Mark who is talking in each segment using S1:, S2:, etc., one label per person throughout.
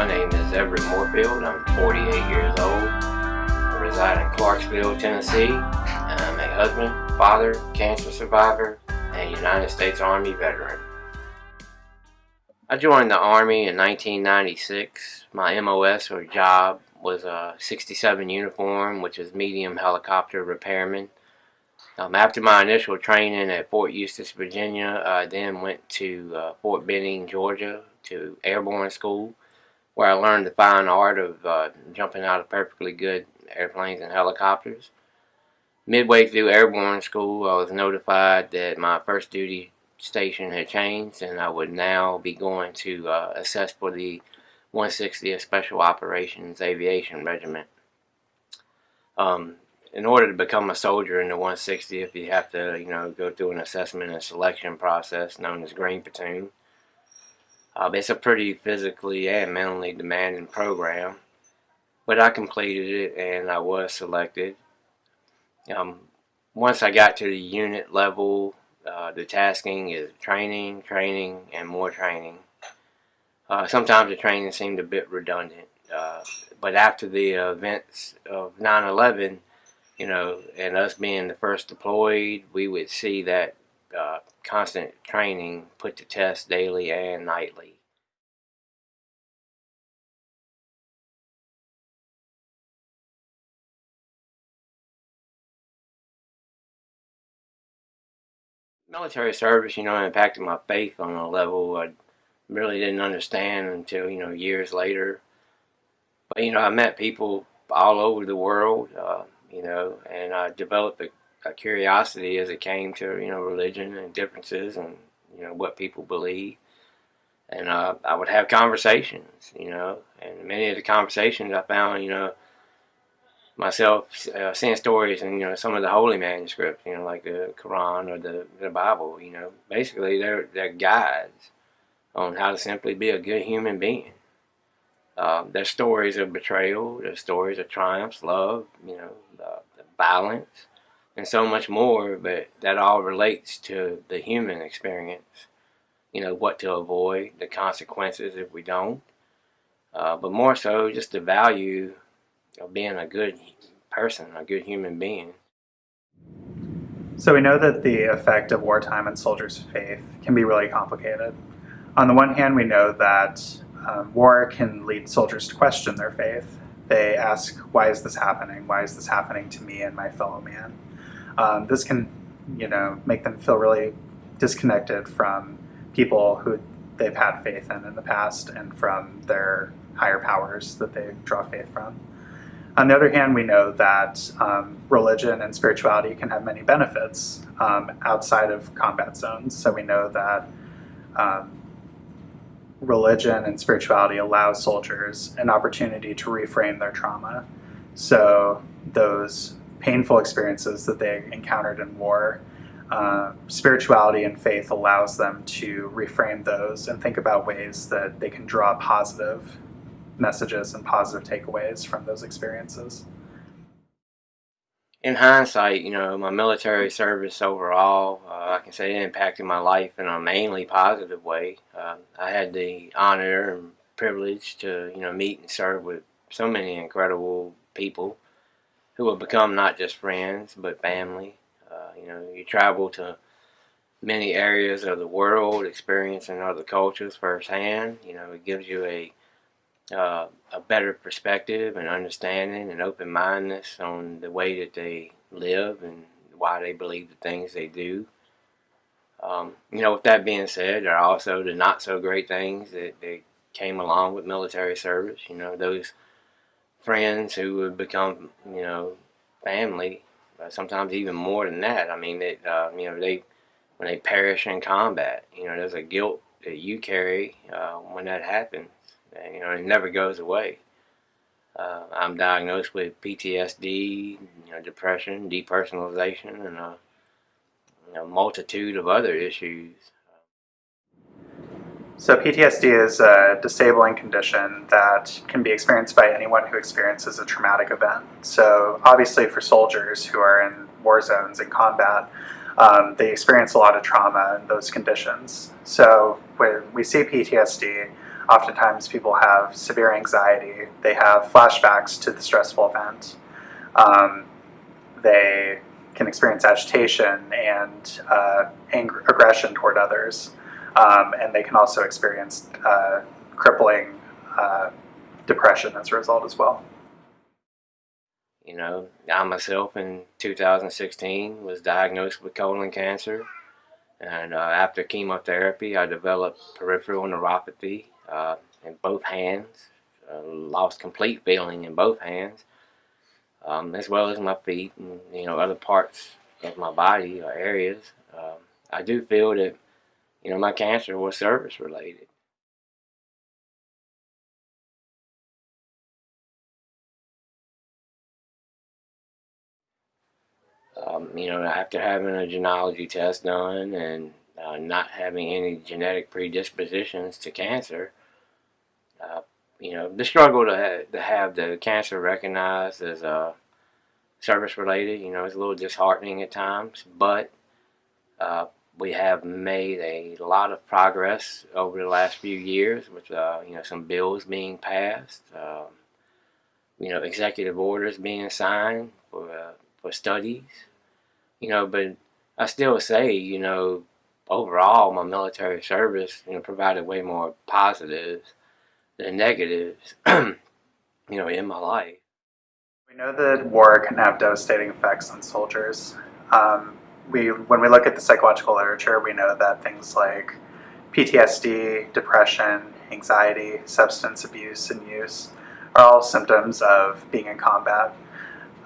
S1: My name is Everett Moorfield. I'm 48 years old. I reside in Clarksville, Tennessee. I'm a husband, father, cancer survivor, and United States Army veteran. I joined the Army in 1996. My MOS or job was a 67 uniform, which is medium helicopter repairman. Um, after my initial training at Fort Eustis, Virginia, I then went to uh, Fort Benning, Georgia to airborne school where I learned the fine art of uh, jumping out of perfectly good airplanes and helicopters. Midway through airborne school, I was notified that my first duty station had changed and I would now be going to uh, assess for the 160th Special Operations Aviation Regiment. Um, in order to become a soldier in the 160th, you have to, you know, go through an assessment and selection process known as Green Platoon. Uh, it's a pretty physically and mentally demanding program, but I completed it and I was selected. Um, once I got to the unit level, uh, the tasking is training, training, and more training. Uh, sometimes the training seemed a bit redundant, uh, but after the events of 9-11, you know, and us being the first deployed, we would see that uh, constant training put to test daily and nightly. Military service, you know, impacted my faith on a level I really didn't understand until, you know, years later. But, you know, I met people all over the world, uh, you know, and I developed a, a, curiosity as it came to, you know, religion and differences and, you know, what people believe. And uh, I would have conversations, you know, and many of the conversations I found, you know, myself uh, seeing stories and you know some of the holy manuscripts, you know, like the Quran or the, the Bible. You know, basically they're they're guides on how to simply be a good human being. Uh, there's stories of betrayal, there's stories of triumphs, love, you know, the, the violence, and so much more. But that all relates to the human experience. You know what to avoid, the consequences if we don't. Uh, but more so, just the value of being a good person, a good human being.
S2: So we know that the effect of wartime on soldiers' faith can be really complicated. On the one hand, we know that um, war can lead soldiers to question their faith. They ask, why is this happening? Why is this happening to me and my fellow man? Um, this can, you know, make them feel really disconnected from people who they've had faith in in the past and from their higher powers that they draw faith from. On the other hand, we know that um, religion and spirituality can have many benefits um, outside of combat zones. So we know that um, religion and spirituality allow soldiers an opportunity to reframe their trauma. So those painful experiences that they encountered in war, uh, spirituality and faith allows them to reframe those and think about ways that they can draw positive messages and positive takeaways from those experiences?
S1: In hindsight, you know, my military service overall, uh, I can say it impacted my life in a mainly positive way. Uh, I had the honor and privilege to, you know, meet and serve with so many incredible people who have become not just friends, but family. Uh, you know, you travel to many areas of the world, experiencing other cultures firsthand. You know, it gives you a uh, a better perspective and understanding and open-mindedness on the way that they live and why they believe the things they do. Um, you know, with that being said, there are also the not so great things that, that came along with military service. You know, those friends who would become, you know, family, uh, sometimes even more than that. I mean, that uh, you know, they when they perish in combat, you know, there's a guilt that you carry uh, when that happens you know, it never goes away. Uh, I'm diagnosed with PTSD, you know, depression, depersonalization, and a, you know, multitude of other issues.
S2: So PTSD is a disabling condition that can be experienced by anyone who experiences a traumatic event. So obviously for soldiers who are in war zones and combat, um, they experience a lot of trauma in those conditions. So when we see PTSD, oftentimes people have severe anxiety, they have flashbacks to the stressful event, um, they can experience agitation and uh, aggression toward others, um, and they can also experience uh, crippling uh, depression as a result as well.
S1: You know, I myself in 2016 was diagnosed with colon cancer. And uh, after chemotherapy, I developed peripheral neuropathy uh, in both hands. Uh, lost complete feeling in both hands, um, as well as my feet and you know other parts of my body or areas. Um, I do feel that you know my cancer was service related. Um, you know, after having a genealogy test done and uh, not having any genetic predispositions to cancer, uh, you know, the struggle to, ha to have the cancer recognized as uh, service related, you know, is a little disheartening at times, but uh, we have made a lot of progress over the last few years with, uh, you know, some bills being passed, um, you know, executive orders being signed for, uh, for studies you know, but I still say, you know, overall, my military service, you know, provided way more positives than negatives, you know, in my life.
S2: We know that war can have devastating effects on soldiers. Um, we, when we look at the psychological literature, we know that things like PTSD, depression, anxiety, substance abuse and use are all symptoms of being in combat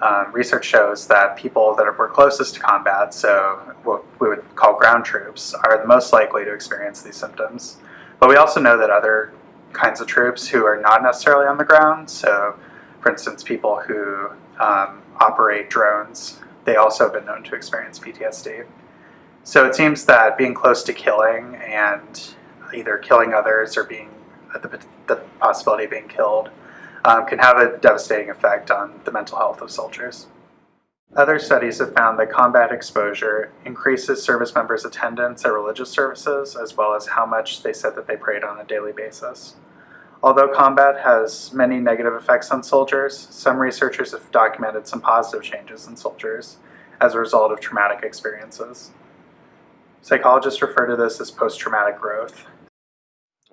S2: um, research shows that people that were closest to combat, so what we would call ground troops, are the most likely to experience these symptoms. But we also know that other kinds of troops who are not necessarily on the ground, so for instance people who um, operate drones, they also have been known to experience PTSD. So it seems that being close to killing and either killing others or being the, the possibility of being killed um, can have a devastating effect on the mental health of soldiers. Other studies have found that combat exposure increases service members' attendance at religious services as well as how much they said that they prayed on a daily basis. Although combat has many negative effects on soldiers, some researchers have documented some positive changes in soldiers as a result of traumatic experiences. Psychologists refer to this as post-traumatic growth,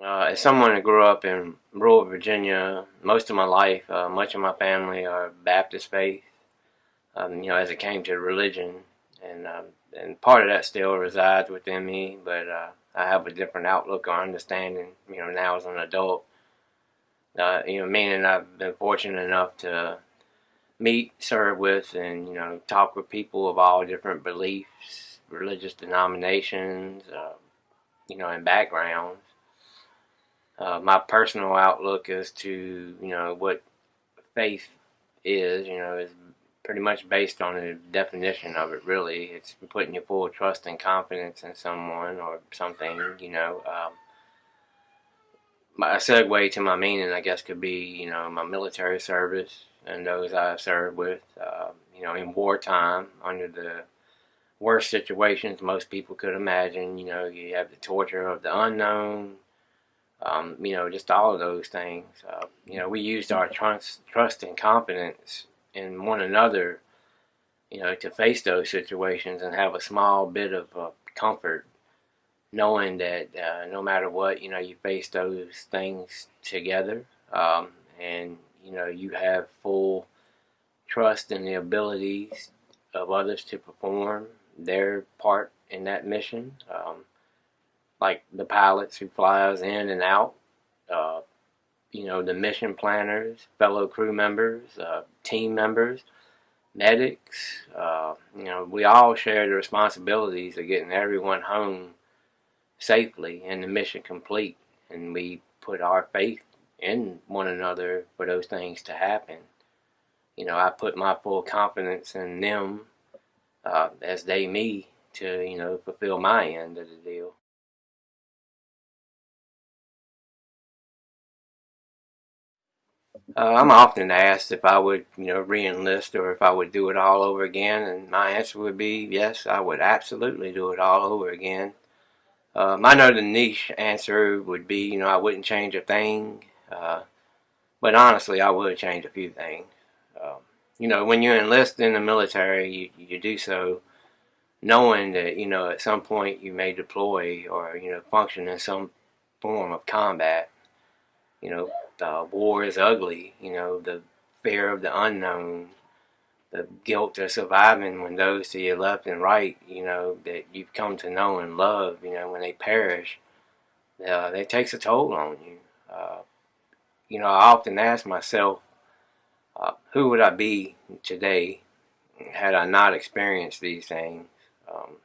S1: uh, as someone who grew up in rural Virginia, most of my life, uh, much of my family are Baptist faith. Um, you know, as it came to religion, and um, and part of that still resides within me, but uh, I have a different outlook or understanding. You know, now as an adult, uh, you know, meaning I've been fortunate enough to meet, serve with, and you know, talk with people of all different beliefs, religious denominations, uh, you know, and backgrounds. Uh, my personal outlook as to you know what faith is you know is pretty much based on the definition of it really. It's putting your full trust and confidence in someone or something you know um, a segue to my meaning I guess could be you know my military service and those I've served with uh, you know in wartime under the worst situations most people could imagine you know you have the torture of the unknown um, you know, just all of those things. Uh, you know, we used our trust, trust and confidence in one another, you know, to face those situations and have a small bit of uh, comfort knowing that uh, no matter what, you know, you face those things together um, and, you know, you have full trust in the abilities of others to perform their part in that mission. Um, like the pilots who fly us in and out, uh, you know, the mission planners, fellow crew members, uh, team members, medics, uh, you know, we all share the responsibilities of getting everyone home safely and the mission complete. And we put our faith in one another for those things to happen. You know, I put my full confidence in them uh, as they me to, you know, fulfill my end of the deal. Uh, I'm often asked if I would, you know, re-enlist or if I would do it all over again, and my answer would be yes, I would absolutely do it all over again. Um, I know the niche answer would be, you know, I wouldn't change a thing. Uh, but honestly, I would change a few things. Um, you know, when you enlist in the military, you, you do so knowing that, you know, at some point you may deploy or, you know, function in some form of combat. You know, the war is ugly, you know, the fear of the unknown, the guilt of surviving when those to your left and right, you know, that you've come to know and love, you know, when they perish, uh, that takes a toll on you. Uh, you know, I often ask myself, uh, who would I be today had I not experienced these things? Um,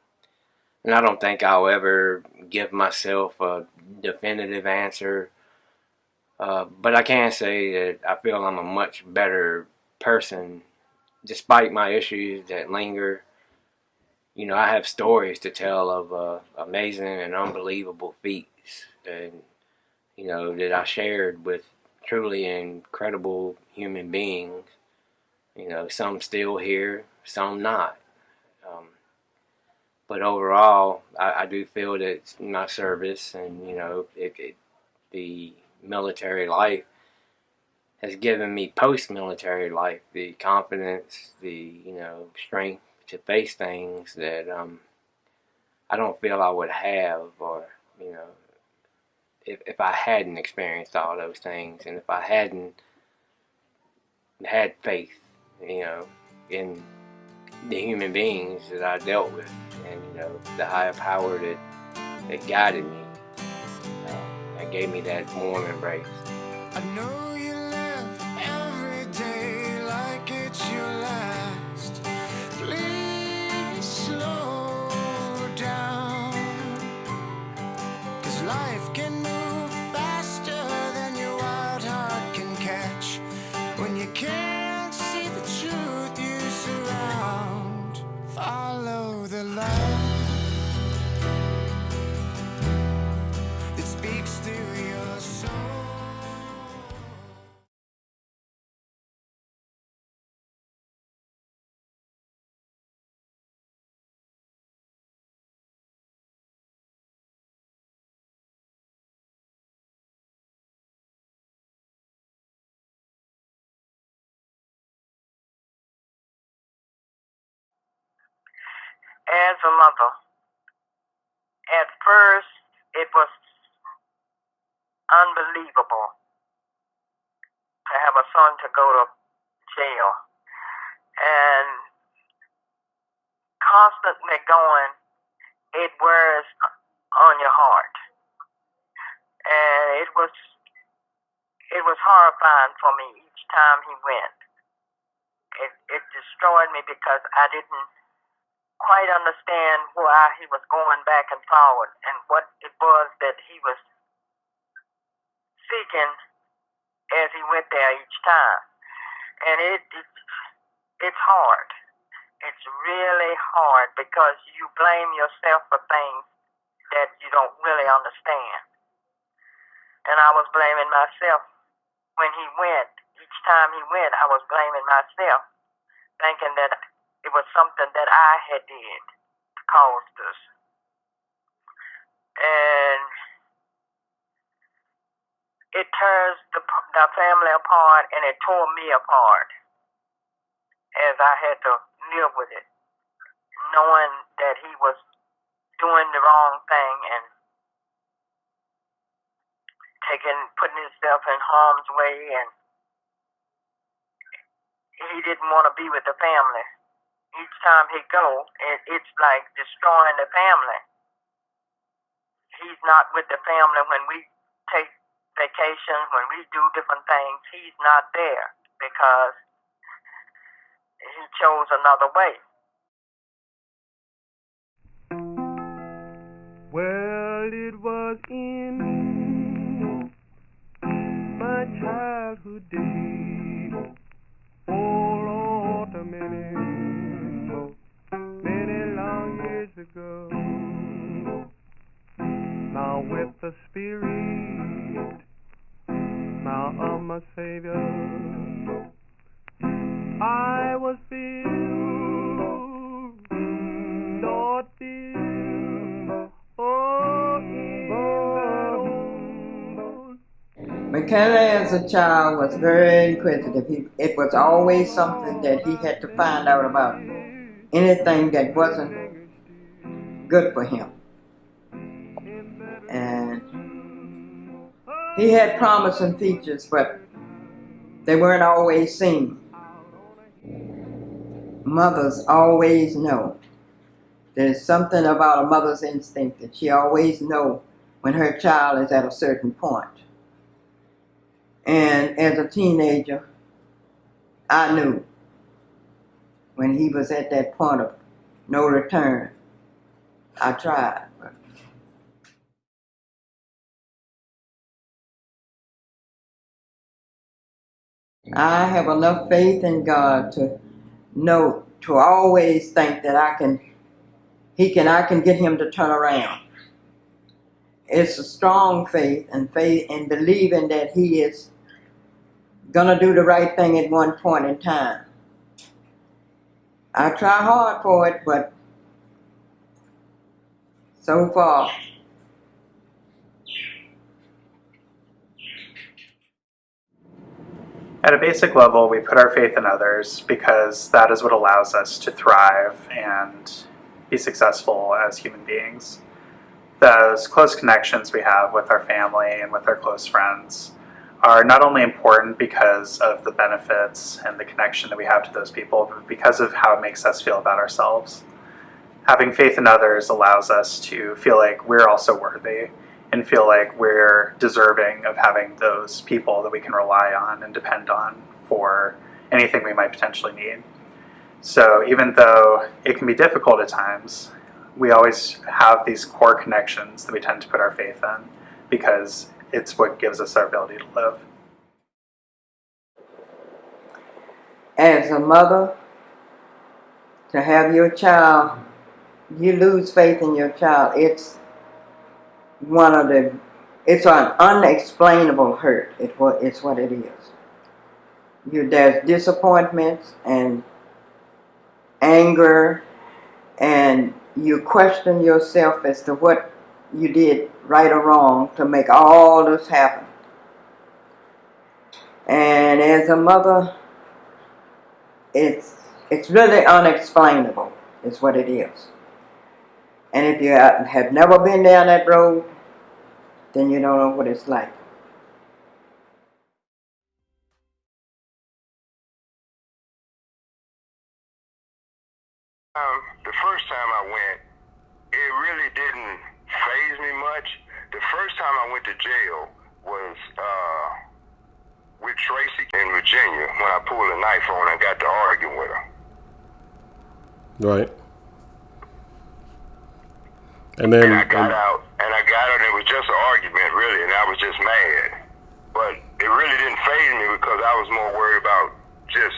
S1: and I don't think I'll ever give myself a definitive answer. Uh, but I can say that I feel I'm a much better person despite my issues that linger, you know, I have stories to tell of uh, amazing and unbelievable feats, and you know that I shared with truly incredible human beings. You know, some still here, some not. Um, but overall, I, I, do feel that my service and you know it, it, the military life has given me post-military life the confidence, the you know strength to face things that um, I don't feel I would have, or you know, if if I hadn't experienced all those things, and if I hadn't had faith, you know, in the human beings that I dealt with, and you know, the higher power that that guided me, uh, that gave me that warm embrace.
S3: As a mother. At first, it was unbelievable to have a son to go to jail and constantly going, it wears on your heart. And it was it was horrifying for me each time he went. It it destroyed me because I didn't quite understand why he was going back and forward and what it was that he was seeking as he went there each time. And it, it it's hard. It's really hard because you blame yourself for things that you don't really understand. And I was blaming myself when he went. Each time he went, I was blaming myself, thinking that it was something that I had did to cause this. And it tears the, the family apart and it tore me apart as I had to live with it, knowing that he was doing the wrong thing and taking, putting himself in harm's way and he didn't want to be with the family each time he go, it, it's like destroying the family. He's not with the family when we take vacations, when we do different things. He's not there because he chose another way.
S4: Well, it was in my childhood days. go. Now with the Spirit, now of my Savior, I was filled, Lord filled, oh, in
S5: McKenna as a child was very inquisitive. He, it was always something that he had to find out about anything that wasn't good for him. And he had promising features, but they weren't always seen. Mothers always know. There's something about a mother's instinct that she always know when her child is at a certain point. And as a teenager, I knew when he was at that point of no return. I tried. I have enough faith in God to know, to always think that I can, He can, I can get Him to turn around. It's a strong faith and faith and believing that He is gonna do the right thing at one point in time. I try hard for it, but so far,
S2: At a basic level, we put our faith in others because that is what allows us to thrive and be successful as human beings. Those close connections we have with our family and with our close friends are not only important because of the benefits and the connection that we have to those people, but because of how it makes us feel about ourselves. Having faith in others allows us to feel like we're also worthy and feel like we're deserving of having those people that we can rely on and depend on for anything we might potentially need. So even though it can be difficult at times, we always have these core connections that we tend to put our faith in because it's what gives us our ability to live.
S5: as a mother, to have your child, you lose faith in your child. It's one of the, it's an unexplainable hurt. It it's what it is. You there's disappointments and anger, and you question yourself as to what you did right or wrong to make all this happen. And as a mother, it's it's really unexplainable is what it is and if you have never been down that road then you don't know what it's like
S6: Um, the first time I went, it really didn't phase me much. The first time I went to jail was uh, with Tracy in Virginia when I pulled a knife on her and got to arguing with her.
S7: Right. And then
S6: And I got
S7: and-
S6: out, and I got out, and it was just an argument, really, and I was just mad. But it really didn't phase me because I was more worried about just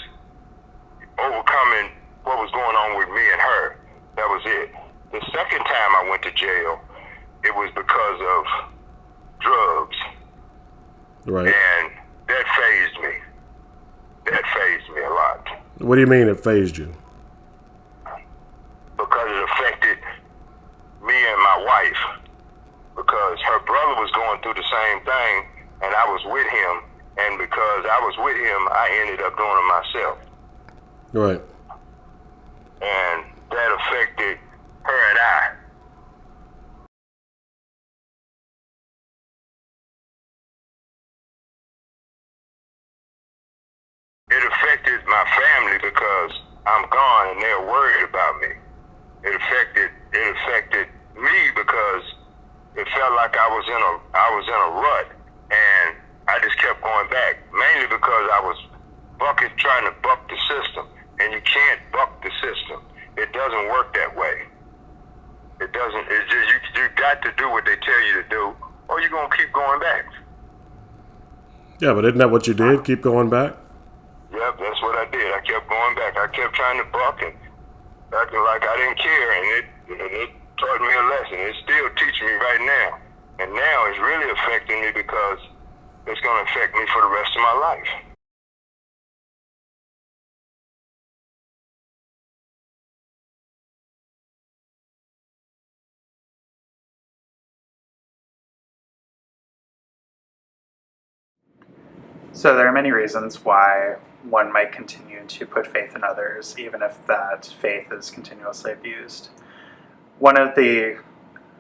S6: overcoming what was going on with me and her. That was it. The second time I went to jail, it was because of drugs,
S7: right.
S6: and that phased me. That phased me a lot
S7: What do you mean it phased you?
S6: because it affected me and my wife. Because her brother was going through the same thing, and I was with him, and because I was with him, I ended up doing it myself.
S7: Right.
S6: and that affected her and I. It affected my family because I'm gone and they're worried about me. It affected it affected me because it felt like I was in a I was in a rut and I just kept going back. Mainly because I was bucket trying to buck the system. And you can't buck the system. It doesn't work that way. It doesn't it's just you you got to do what they tell you to do or you're gonna keep going back.
S7: Yeah, but isn't that what you did? Keep going back?
S6: Yep, that's what I did. I kept going back. I kept trying to buck and acting like I didn't care, and it and it taught me a lesson. It's still teaching me right now, and now it's really affecting me because it's going to affect me for the rest of my life.
S2: So there are many reasons why one might continue to put faith in others, even if that faith is continuously abused. One of the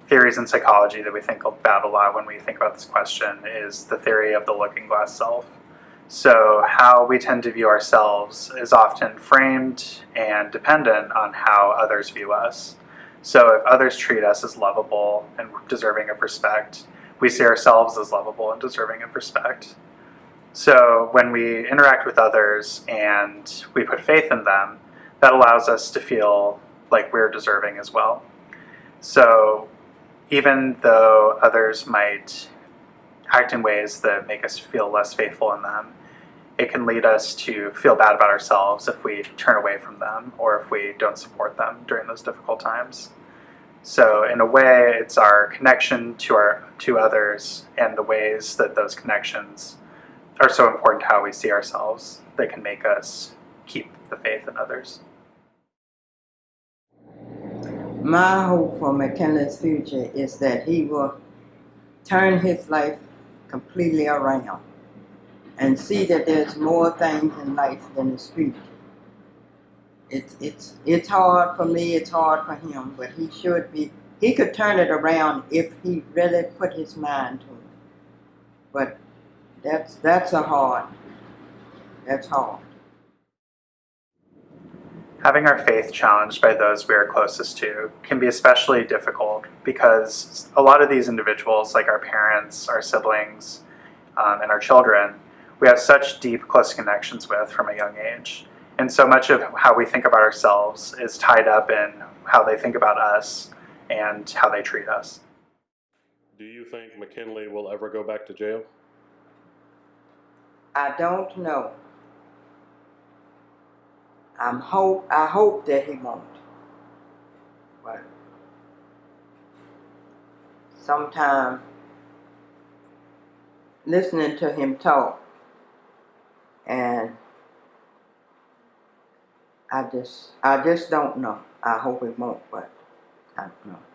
S2: theories in psychology that we think about a lot when we think about this question is the theory of the looking glass self. So how we tend to view ourselves is often framed and dependent on how others view us. So if others treat us as lovable and deserving of respect, we see ourselves as lovable and deserving of respect. So when we interact with others and we put faith in them, that allows us to feel like we're deserving as well. So even though others might act in ways that make us feel less faithful in them, it can lead us to feel bad about ourselves if we turn away from them or if we don't support them during those difficult times. So in a way, it's our connection to our to others and the ways that those connections are so important to how we see ourselves that can make us keep the faith in others.
S5: My hope for McKinley's future is that he will turn his life completely around and see that there's more things in life than the street. It's it's it's hard for me, it's hard for him, but he should be he could turn it around if he really put his mind to it. But that's that's a hard that's hard.
S2: Having our faith challenged by those we are closest to can be especially difficult because a lot of these individuals, like our parents, our siblings, um, and our children, we have such deep, close connections with from a young age. And so much of how we think about ourselves is tied up in how they think about us and how they treat us.
S7: Do you think McKinley will ever go back to jail?
S5: I don't know. I'm hope I hope that he won't. But sometimes listening to him talk and I just I just don't know. I hope it won't, but I don't know.